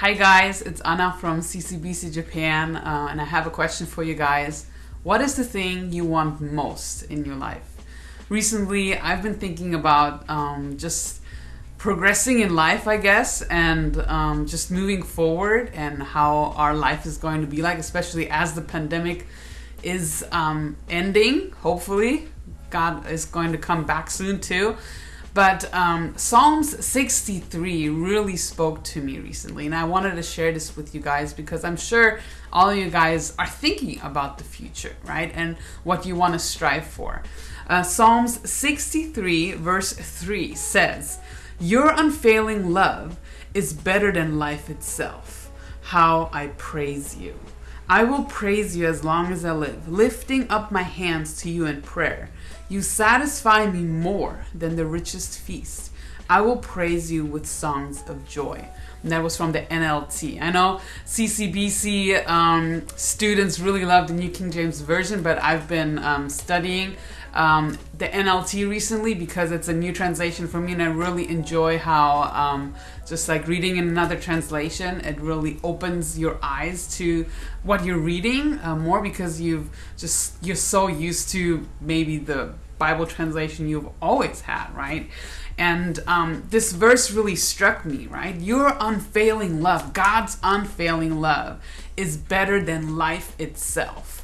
Hi guys, it's Anna from CCBC Japan, uh, and I have a question for you guys. What is the thing you want most in your life? Recently, I've been thinking about um, just progressing in life, I guess, and um, just moving forward and how our life is going to be like, especially as the pandemic is um, ending, hopefully. God is going to come back soon too. But um, Psalms 63 really spoke to me recently, and I wanted to share this with you guys because I'm sure all of you guys are thinking about the future, right? And what you want to strive for. Uh, Psalms 63, verse 3 says, Your unfailing love is better than life itself. How I praise you. I will praise you as long as I live, lifting up my hands to you in prayer. You satisfy me more than the richest feast. I will praise you with songs of joy. And that was from the NLT. I know CCBC um, students really love the New King James Version, but I've been um, studying um, the NLT recently because it's a new translation for me, and I really enjoy how um, just like reading in another translation, it really opens your eyes to what you're reading uh, more because you've just you're so used to maybe the Bible translation you've always had, right? And um, this verse really struck me, right? Your unfailing love, God's unfailing love, is better than life itself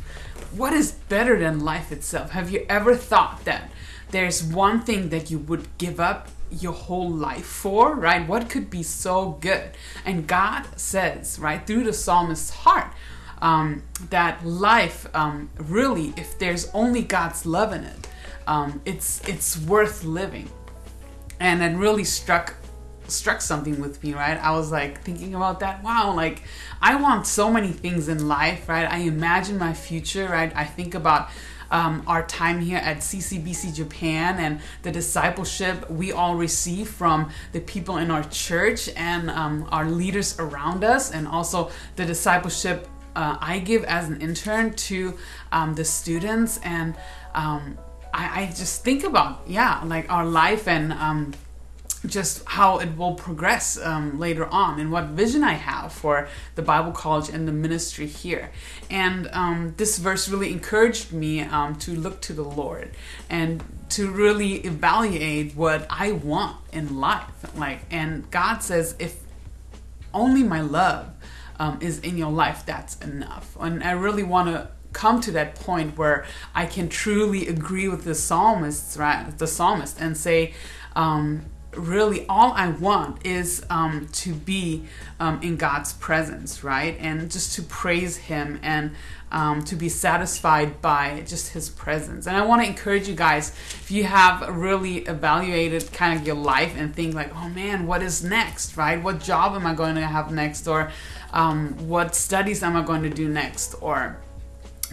what is better than life itself? Have you ever thought that there's one thing that you would give up your whole life for, right? What could be so good? And God says, right, through the psalmist's heart, um, that life um, really, if there's only God's love in it, um, it's it's worth living. And it really struck struck something with me, right? I was like thinking about that. Wow, like I want so many things in life, right? I imagine my future, right? I think about um, our time here at CCBC Japan and the discipleship we all receive from the people in our church and um, our leaders around us, and also the discipleship uh, I give as an intern to um, the students. And um, I, I, just think about, yeah, like our life and um, just how it will progress um, later on and what vision I have for the Bible College and the ministry here. And um, this verse really encouraged me um, to look to the Lord and to really evaluate what I want in life. Like, and God says, if only my love um, is in your life, that's enough. And I really want to come to that point where I can truly agree with the psalmist, right? The psalmist, and say, um, really all I want is um, to be um, in God's presence, right? And just to praise Him and um, to be satisfied by just His presence. And I want to encourage you guys if you have really evaluated kind of your life and think, like, oh man, what is next, right? What job am I going to have next? Or um, what studies am I going to do next? Or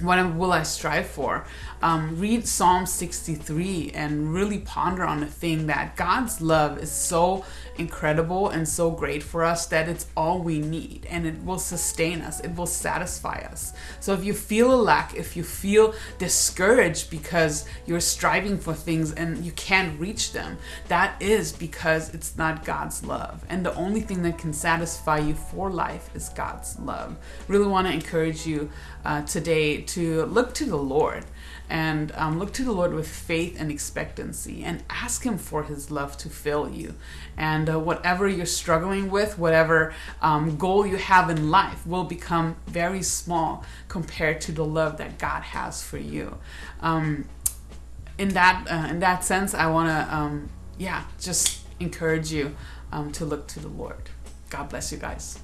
what will I strive for? Um, read Psalm 63 and really ponder on the thing that God's love is so incredible and so great for us that it's all we need and it will sustain us, it will satisfy us. So if you feel a lack, if you feel discouraged because you're striving for things and you can't reach them, that is because it's not God's love. And the only thing that can satisfy you for life is God's love. Really want to encourage you uh, today to look to the Lord and um, look to the Lord with faith and expectancy and ask Him for His love to fill you. And uh, whatever you're struggling with, whatever um, goal you have in life, will become very small compared to the love that God has for you. Um, in that uh, in that sense, I want to um, yeah just encourage you um, to look to the Lord. God bless you guys.